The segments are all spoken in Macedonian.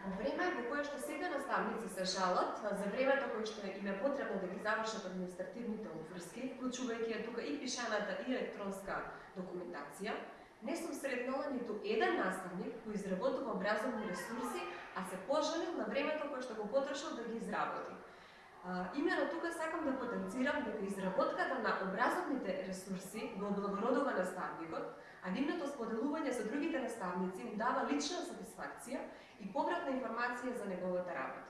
Во време во кое што сега наставници се жалат за времето кое што им е потребно да ги завршат административните обврски, вклучувајќи тука и пишаната и електронска документација, не сум сретнала ниту еден наставник кој изработува образовни ресурси, а се пожалил на времето кое што го потрошил да ги изработи. Имено тука сакам да потенцирам дека изработката на образовните ресурси го облагородува наставникот, а нивното споделување со другите наставници му дава лична сатисфакција и повратна информација за неговата работа.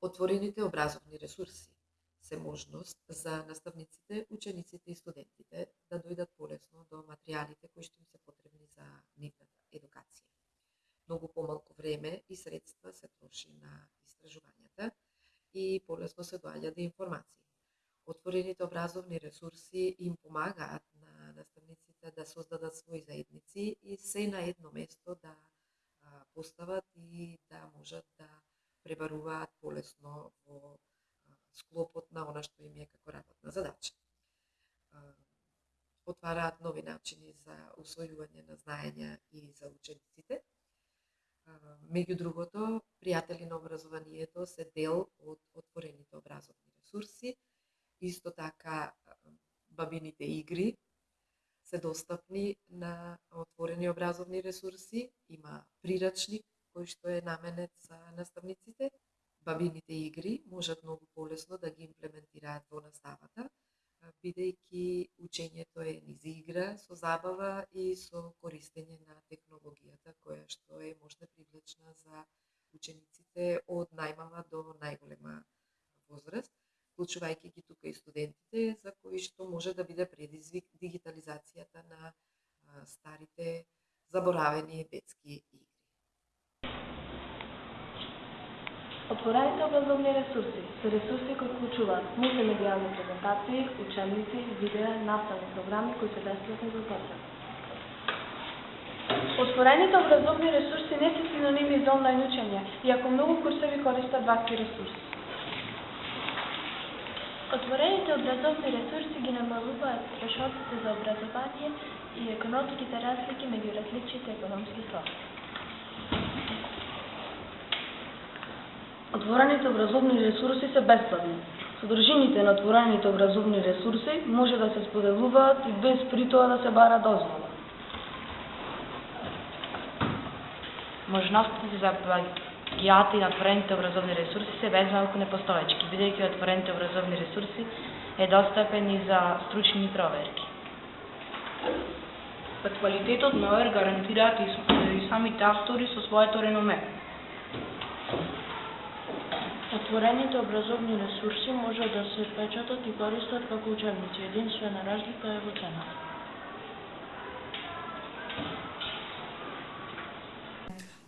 Отворените образовни ресурси се можност за наставниците, учениците и студентите да дојдат полесно до материјалите кои што им се потребни за нивната едукација. Многу помалку време и средства се троши на истражувањата и полесно се доаѓа до информации. Отворените образовни ресурси им помагаат наставниците да создадат своји заедници и се на едно место да постават и да можат да пребаруваат полесно во склопот на она што им е како работна задача. Отвараат нови начини за усвојување на знаења и за учениците. Меѓу другото, пријатели на образованието се дел од отворените образовни ресурси, Исто така, бабините игри се достапни на отворени образовни ресурси. Има прирачник кој што е наменет за наставниците. Бабините игри можат многу полесно да ги имплементираат во наставата, бидејќи учењето е низ игра, со забава и со користење на технологијата која што е можна привлечна за учениците од најмала до најголема возраст вклучувајќи ги тука и студентите, за кои што може да биде предизвик дигитализацијата на старите заборавени детски игри. Отворените образовни ресурси се ресурси кои вклучуваат мултимедијални презентации, учебници, видеа, наставни програми кои се бесплатни за употреба. Отворените образовни ресурси не се синоними за онлайн учење, иако многу курсови користат вакви ресурси. Отворените образовни ресурси ги намалуваат трошоците за образование и економските разлики меѓу различните економски слоеви. Отворените образовни ресурси се бесплатни. Содржините на отворените образовни ресурси може да се споделуваат и без при тоа да се бара дозвола. Можностите за гијата и отворените образовни ресурси се без малку непостоечки, бидејќи отворените образовни ресурси е достапен и за стручни проверки. Па квалитетот на ОЕР гарантираат и самите автори со своето реноме. Отворените образовни ресурси може да се печатат и користат како учебници. Единствена разлика е во цената.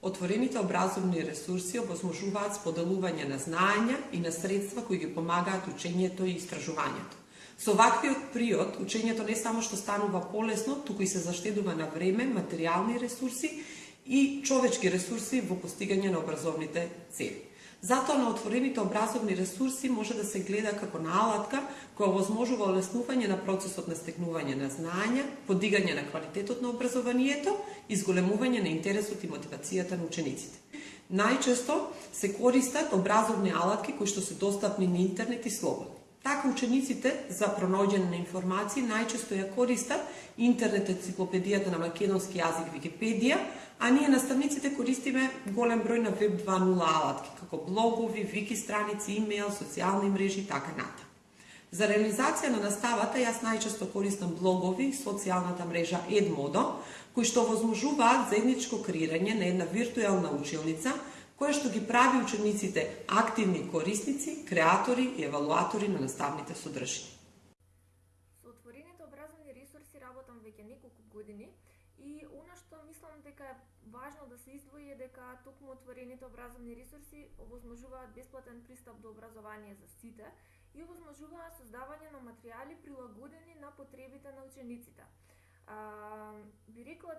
Отворените образовни ресурси овозможуваат споделување на знаења и на средства кои ги помагаат учењето и истражувањето. Со ваквиот приод, учењето не само што станува полесно, туку и се заштедува на време, материјални ресурси и човечки ресурси во постигање на образовните цели. Затоа на отворените образовни ресурси може да се гледа како на алатка која возможува олеснување на процесот на стекнување на знаења, подигање на квалитетот на образованието и зголемување на интересот и мотивацијата на учениците. Најчесто се користат образовни алатки кои што се достапни на интернет и слободни. Така учениците за пронаоѓање на информации најчесто ја користат интернет енциклопедијата на македонски јазик Википедија, а ние наставниците користиме голем број на веб 2.0 алатки, како блогови, вики страници, имејл, социјални мрежи и така ната. За реализација на наставата јас најчесто користам блогови и социјалната мрежа Edmodo, кои што возможуваат заедничко креирање на една виртуелна училница, која што ги прави учениците активни корисници, креатори и евалуатори на наставните содржини. Со отворените образовни ресурси работам веќе неколку години и она што мислам дека е Важно да се издвои е дека токму отворените образовни ресурси овозможуваат бесплатен пристап до образование за сите и овозможуваат создавање на материјали прилагодени на потребите на учениците. А,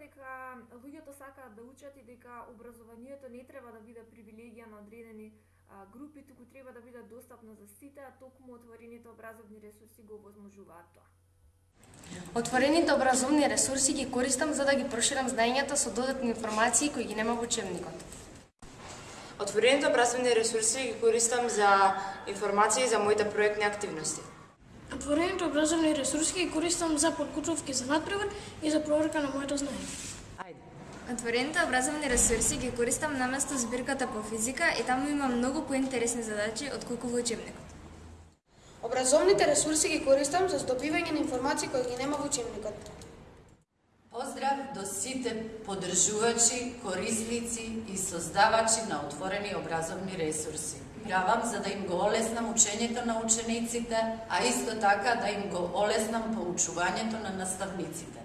дека луѓето сакаат да учат и дека образованието не треба да биде привилегија на одредени а, групи, туку треба да биде достапно за сите, а токму отворените образовни ресурси го овозможуваат тоа. Отворените образовни ресурси ги користам за да ги проширам знаењата со додатни информации кои ги нема во учебникот. Отворените образовни ресурси ги користам за информации за моите проектни активности. Отворените образовни ресурси ги користам за подготовки за надпревар и за проверка на моето знаење. Отворените образовни ресурси ги користам наместо збирката по физика и таму има многу поинтересни задачи отколку во учебникот. Образовните ресурси ги користам за здобивање на информации кои ги нема во учебникот. Поздрав до сите поддржувачи, корисници и создавачи на отворени образовни ресурси. Правам за да им го олеснам учењето на учениците, а исто така да им го олеснам поучувањето на наставниците.